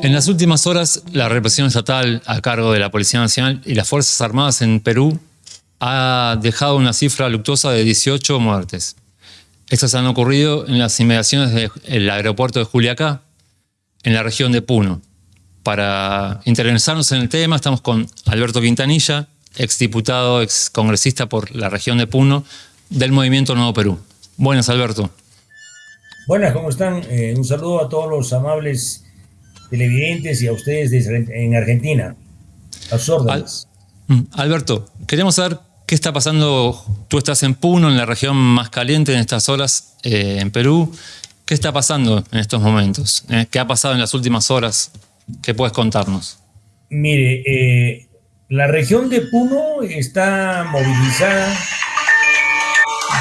En las últimas horas, la represión estatal a cargo de la Policía Nacional y las Fuerzas Armadas en Perú ha dejado una cifra luctuosa de 18 muertes. Estas han ocurrido en las inmediaciones del aeropuerto de Juliacá, en la región de Puno. Para interesarnos en el tema, estamos con Alberto Quintanilla, exdiputado, excongresista por la región de Puno, del Movimiento Nuevo Perú. Buenas, Alberto. Buenas, ¿cómo están? Eh, un saludo a todos los amables televidentes y a ustedes en Argentina. A. Mm, Alberto, queremos saber qué está pasando. Tú estás en Puno, en la región más caliente en estas horas, eh, en Perú. ¿Qué está pasando en estos momentos? Eh, ¿Qué ha pasado en las últimas horas? ¿Qué puedes contarnos? Mire, eh, la región de Puno está movilizada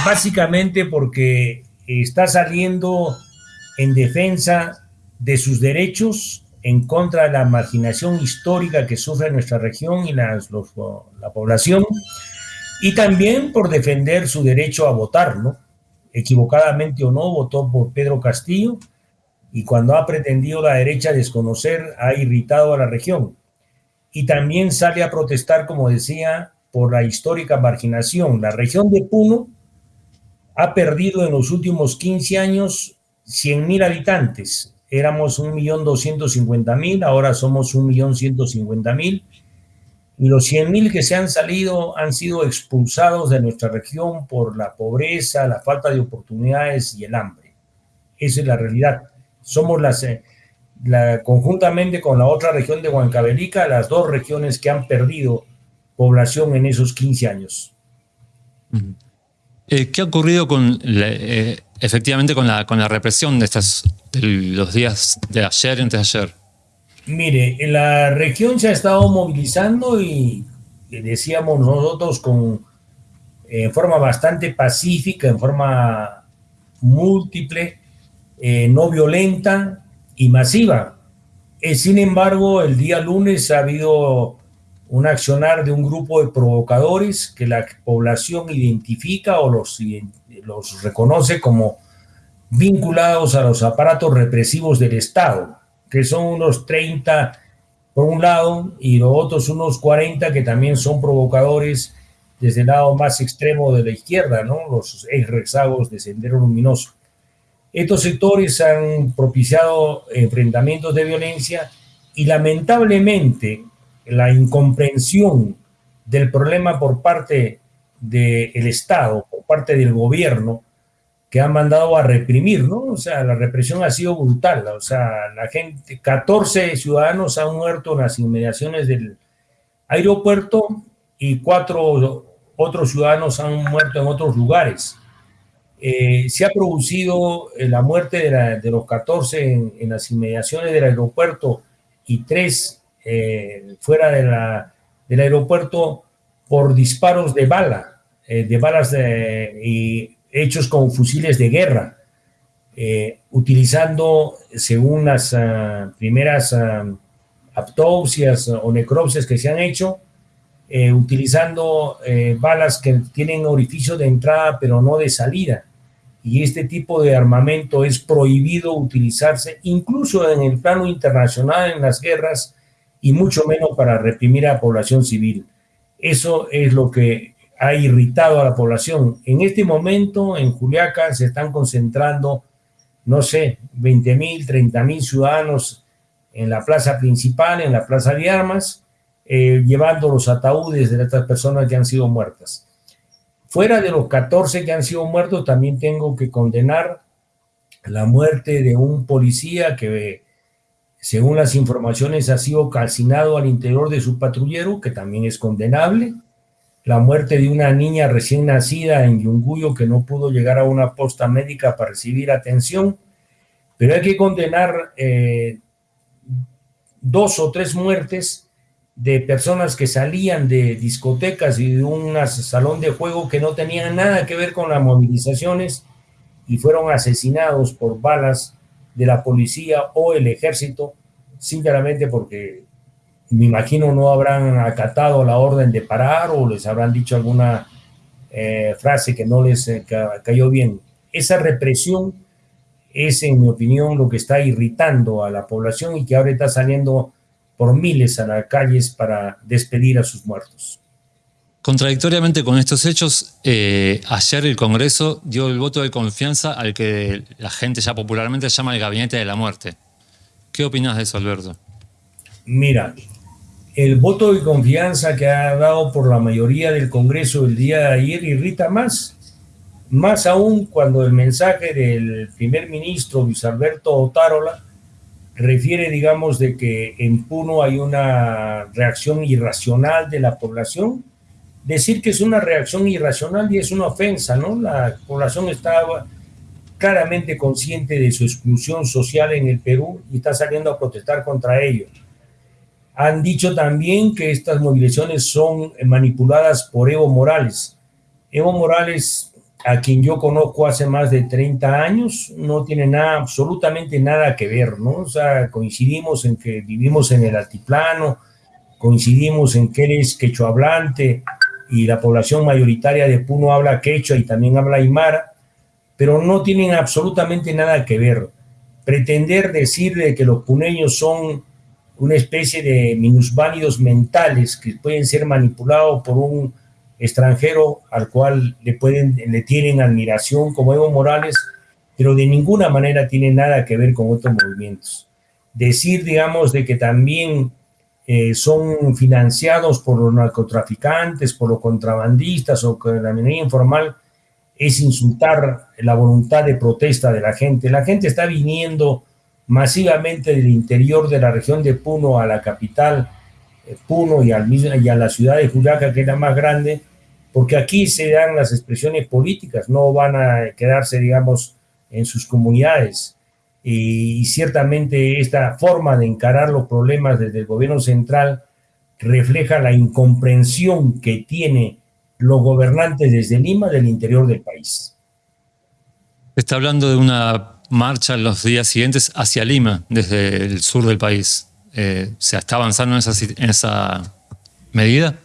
básicamente porque está saliendo en defensa de sus derechos en contra de la marginación histórica que sufre nuestra región y la población, y también por defender su derecho a votar, ¿no? Equivocadamente o no, votó por Pedro Castillo, y cuando ha pretendido la derecha desconocer, ha irritado a la región. Y también sale a protestar, como decía, por la histórica marginación. La región de Puno ha perdido en los últimos 15 años 100.000 habitantes, éramos 1.250.000, ahora somos 1.150.000, y los 100.000 que se han salido han sido expulsados de nuestra región por la pobreza, la falta de oportunidades y el hambre. Esa es la realidad. Somos las, eh, conjuntamente con la otra región de Huancavelica, las dos regiones que han perdido población en esos 15 años. Eh, ¿Qué ha ocurrido con eh, efectivamente con la, con la represión de, estas, los días de ayer y antes de ayer? Mire, la región se ha estado movilizando y decíamos nosotros con en forma bastante pacífica, en forma múltiple, eh, no violenta y masiva. sin embargo, el día lunes ha habido un accionar de un grupo de provocadores que la población identifica o los, los reconoce como vinculados a los aparatos represivos del Estado, que son unos 30 por un lado y los otros unos 40 que también son provocadores desde el lado más extremo de la izquierda, ¿no? los ex rezagos de Sendero Luminoso. Estos sectores han propiciado enfrentamientos de violencia y lamentablemente la incomprensión del problema por parte del Estado, por parte del gobierno, que han mandado a reprimir, ¿no? O sea, la represión ha sido brutal, o sea, la gente, 14 ciudadanos han muerto en las inmediaciones del aeropuerto y cuatro otros ciudadanos han muerto en otros lugares. Eh, se ha producido eh, la muerte de, los 14 en, las inmediaciones del aeropuerto y tres eh, fuera de la, del aeropuerto por disparos de bala, eh, de balas y hechos con fusiles de guerra, eh, utilizando, según las ah, primeras ah, autopsias o necropsias que se han hecho, utilizando balas que tienen orificio de entrada pero no de salida. Y este tipo de armamento es prohibido utilizarse incluso en el plano internacional en las guerras y mucho menos para reprimir a la población civil. Eso es lo que ha irritado a la población. En este momento, en Juliaca, se están concentrando, no sé, 20 mil, 30 mil ciudadanos en la plaza principal, en la plaza de armas, eh, llevando los ataúdes de estas personas que han sido muertas. Fuera de los 14 que han sido muertos, también tengo que condenar la muerte de un policía que según las informaciones, ha sido calcinado al interior de su patrullero, que también es condenable. La muerte de una niña recién nacida en Yunguyo que no pudo llegar a una posta médica para recibir atención. Pero hay que condenar eh, dos o tres muertes de personas que salían de discotecas y de un salón de juego que no tenían nada que ver con las movilizaciones y fueron asesinados por balas de la policía o el ejército, sinceramente porque me imagino no habrán acatado la orden de parar o les habrán dicho alguna eh, frase que no les eh, cayó bien. Esa represión es, en mi opinión, lo que está irritando a la población y que ahora está saliendo por miles a las calles para despedir a sus muertos. Contradictoriamente con estos hechos, eh, ayer el Congreso dio el voto de confianza al que la gente ya popularmente llama el Gabinete de la Muerte. ¿Qué opinas de eso, Alberto? Mira, el voto de confianza que ha dado por la mayoría del Congreso el día de ayer irrita más, más aún cuando el mensaje del primer ministro Luis Alberto Otárola refiere, digamos, de que en Puno hay una reacción irracional de la población. Decir que es una reacción irracional y es una ofensa, ¿no? La población está claramente consciente de su exclusión social en el Perú y está saliendo a protestar contra ello han dicho también que estas movilizaciones son manipuladas por Evo Morales. Evo Morales, a quien yo conozco hace más de 30 años, no tiene nada, absolutamente nada que ver, ¿no? O sea, coincidimos en que vivimos en el altiplano, coincidimos en que él es quechua hablante y la población mayoritaria de Puno habla quechua y también habla aymara, pero no tienen absolutamente nada que ver. Pretender decir de que los puneños son una especie de minusválidos mentales que pueden ser manipulados por un extranjero al cual le, pueden, le tienen admiración como Evo Morales, pero de ninguna manera tiene nada que ver con otros movimientos. Decir, digamos, de que también eh, son financiados por los narcotraficantes, por los contrabandistas o que la minería informal, es insultar la voluntad de protesta de la gente. La gente está viniendo masivamente del interior de la región de Puno a la capital eh, Puno y, al y a la ciudad de Juliaca, que es la más grande, porque aquí se dan las expresiones políticas, no van a quedarse, digamos, en sus comunidades. Y, y ciertamente esta forma de encarar los problemas desde el gobierno central refleja la incomprensión que tiene los gobernantes desde Lima del interior del país. Está hablando de una marcha los días siguientes hacia Lima, desde el sur del país. Eh, ¿Se está avanzando en esa, en esa medida?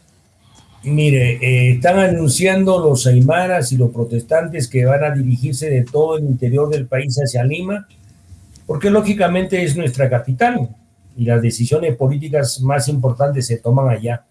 Mire, eh, están anunciando los aymaras y los protestantes que van a dirigirse de todo el interior del país hacia Lima, porque lógicamente es nuestra capital y las decisiones políticas más importantes se toman allá.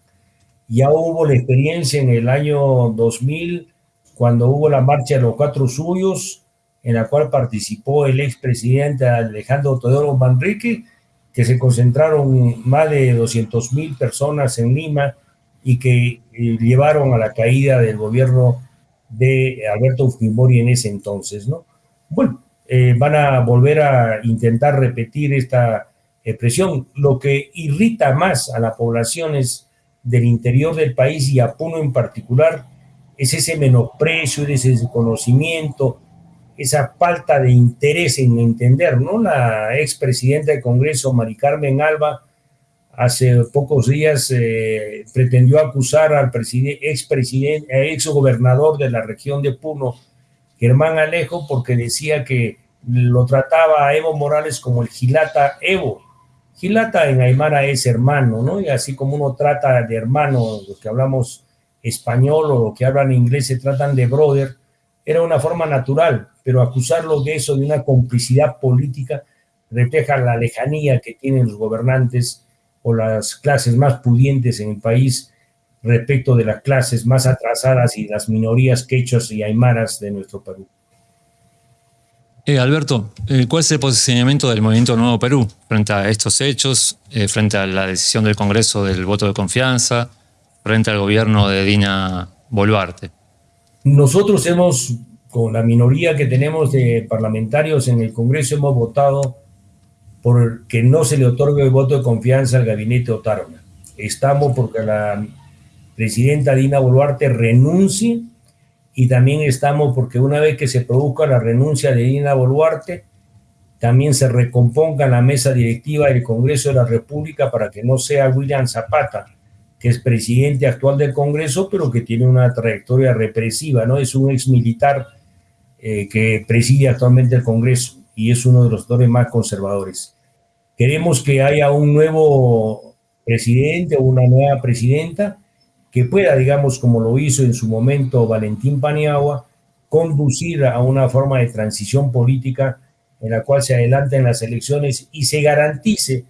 Ya hubo la experiencia en el año 2000, cuando hubo la marcha de los cuatro suyos, en la cual participó el expresidente Alejandro Teodoro Manrique, que se concentraron más de 200 mil personas en Lima y que eh, llevaron a la caída del gobierno de Alberto Fujimori en ese entonces, ¿no? Bueno, eh, van a volver a intentar repetir esta expresión. Lo que irrita más a las poblaciones del interior del país y a Puno en particular es ese menosprecio, ese desconocimiento, esa falta de interés en entender, ¿no? La expresidenta del Congreso, Mari Carmen Alba, hace pocos días eh, pretendió acusar al expresidente, ex gobernador de la región de Puno, Germán Alejo, porque decía que lo trataba a Evo Morales como el Gilata Evo. Gilata en Aymara es hermano, ¿no? Y así como uno trata de hermano, los que hablamos español o los que hablan inglés se tratan de brother, era una forma natural, pero acusarlo de eso, de una complicidad política, refleja la lejanía que tienen los gobernantes o las clases más pudientes en el país respecto de las clases más atrasadas y las minorías quechos y aymaras de nuestro Perú. Eh, Alberto, eh, ¿cuál es el posicionamiento del Movimiento Nuevo Perú frente a estos hechos, eh, frente a la decisión del Congreso del voto de confianza, frente al gobierno de Dina Boluarte? Nosotros hemos, con la minoría que tenemos de parlamentarios en el Congreso, hemos votado por que no se le otorgue el voto de confianza al gabinete Otárola. Estamos porque la presidenta Dina Boluarte renuncie y también estamos porque una vez que se produzca la renuncia de Dina Boluarte, también se recomponga la mesa directiva del Congreso de la República para que no sea William Zapata, que es presidente actual del Congreso, pero que tiene una trayectoria represiva, ¿no? Es un ex militar eh, que preside actualmente el Congreso y es uno de los actores más conservadores. Queremos que haya un nuevo presidente o una nueva presidenta que pueda, digamos, como lo hizo en su momento Valentín Paniagua, conducir a una forma de transición política en la cual se adelanten las elecciones y se garantice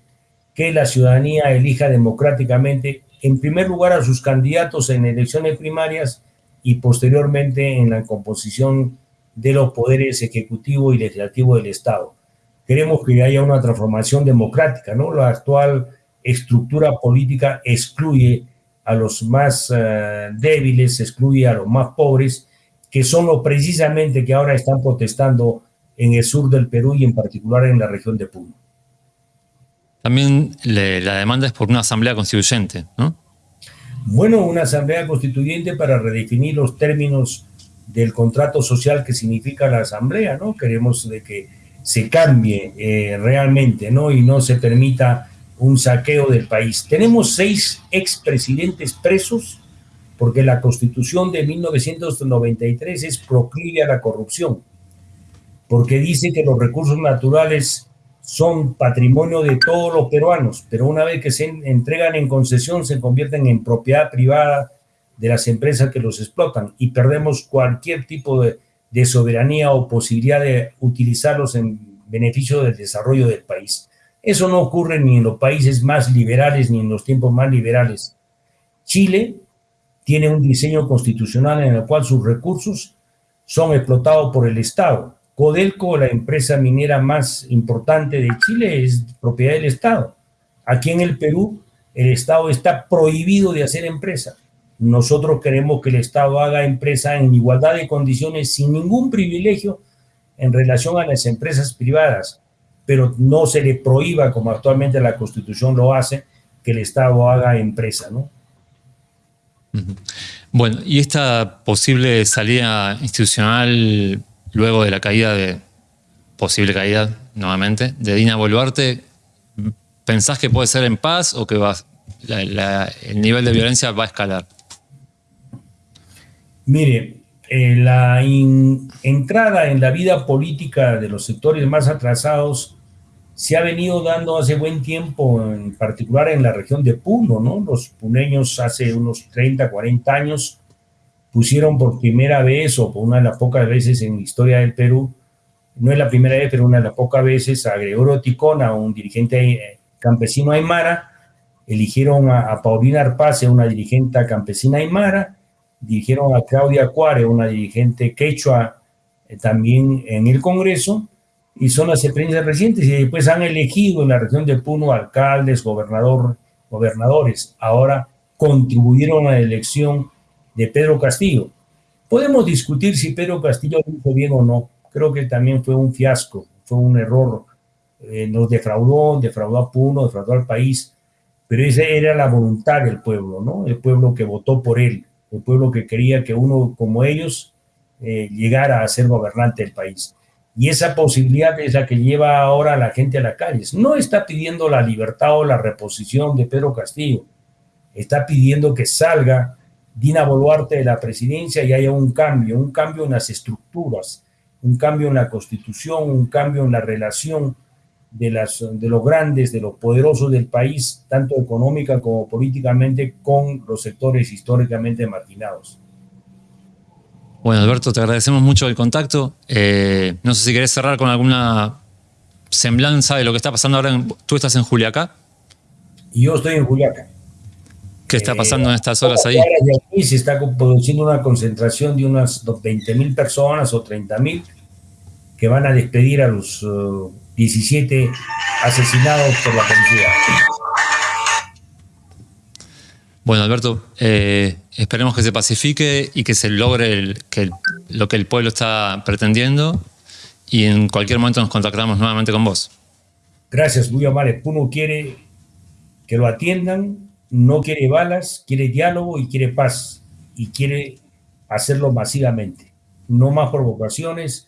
que la ciudadanía elija democráticamente, en primer lugar, a sus candidatos en elecciones primarias y posteriormente en la composición de los poderes ejecutivo y legislativo del Estado. Queremos que haya una transformación democrática, ¿no? La actual estructura política excluye a los más eh, débiles, excluye a los más pobres, que son los precisamente que ahora están protestando en el sur del Perú y en particular en la región de Puno. También la demanda es por una asamblea constituyente, ¿no? Bueno, una asamblea constituyente para redefinir los términos del contrato social que significa la asamblea, ¿no? Queremos de que se cambie eh, realmente, ¿no? Y no se permita un saqueo del país. Tenemos seis expresidentes presos porque la constitución de 1993 es proclive a la corrupción, porque dice que los recursos naturales son patrimonio de todos los peruanos, pero una vez que se entregan en concesión se convierten en propiedad privada de las empresas que los explotan y perdemos cualquier tipo de, soberanía o posibilidad de utilizarlos en beneficio del desarrollo del país. Eso no ocurre ni en los países más liberales ni en los tiempos más liberales. Chile tiene un diseño constitucional en el cual sus recursos son explotados por el Estado Codelco, la empresa minera más importante de Chile, es propiedad del Estado. Aquí en el Perú, el Estado está prohibido de hacer empresa. Nosotros queremos que el Estado haga empresa en igualdad de condiciones, sin ningún privilegio en relación a las empresas privadas, pero no se le prohíba, como actualmente la Constitución lo hace, que el Estado haga empresa, ¿no? Bueno, y esta posible salida institucional luego de la caída de, posible caída nuevamente, de Dina Boluarte, ¿pensás que puede ser en paz o que el nivel de violencia va a escalar? Mire, eh, la entrada en la vida política de los sectores más atrasados se ha venido dando hace buen tiempo, en particular en la región de Puno, ¿no? Los puneños hace unos 30, 40 años pusieron por primera vez o por una de las pocas veces en la historia del Perú, no es la primera vez, pero una de las pocas veces a Gregorio Ticona, un dirigente eh, campesino aymara, eligieron a, Paulina Arpace, una dirigente campesina aymara, dirigieron a Claudia Cuare, una dirigente quechua, eh, también en el Congreso, y son las experiencias recientes, y después han elegido en la región de Puno alcaldes, gobernador, gobernadores. Ahora contribuyeron a la elección de Pedro Castillo. Podemos discutir si Pedro Castillo lo hizo bien o no. Creo que también fue un fiasco, fue un error. Eh, nos defraudó, defraudó a Puno, defraudó al país, pero esa era la voluntad del pueblo, ¿no? El pueblo que votó por él, el pueblo que quería que uno como ellos eh, llegara a ser gobernante del país. Y esa posibilidad es la que lleva ahora a la gente a las calles. No está pidiendo la libertad o la reposición de Pedro Castillo, está pidiendo que salga Dina Boluarte de la presidencia y haya un cambio, un cambio en las estructuras, un cambio en la constitución, un cambio en la relación de, las, de los grandes, de los poderosos del país, tanto económica como políticamente, con los sectores históricamente marginados. Bueno, Alberto, te agradecemos mucho el contacto. Eh, no sé si querés cerrar con alguna semblanza de lo que está pasando ahora. tú estás en Juliaca. yo estoy en Juliaca. ¿Qué está pasando en estas horas ahí? se está produciendo una concentración de unas 20 mil personas o 30 mil que van a despedir a los 17 uh, asesinados por la policía. Bueno, Alberto, eh, esperemos que se pacifique y que se logre que lo que el pueblo está pretendiendo y en cualquier momento nos contactamos nuevamente con vos. Gracias, muy amable. Puno quiere que lo atiendan no quiere balas, quiere diálogo y quiere paz. Y quiere hacerlo masivamente. No más provocaciones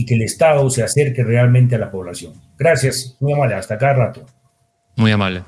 y que el Estado se acerque realmente a la población. Gracias, muy amable. Hasta cada rato. Muy amable.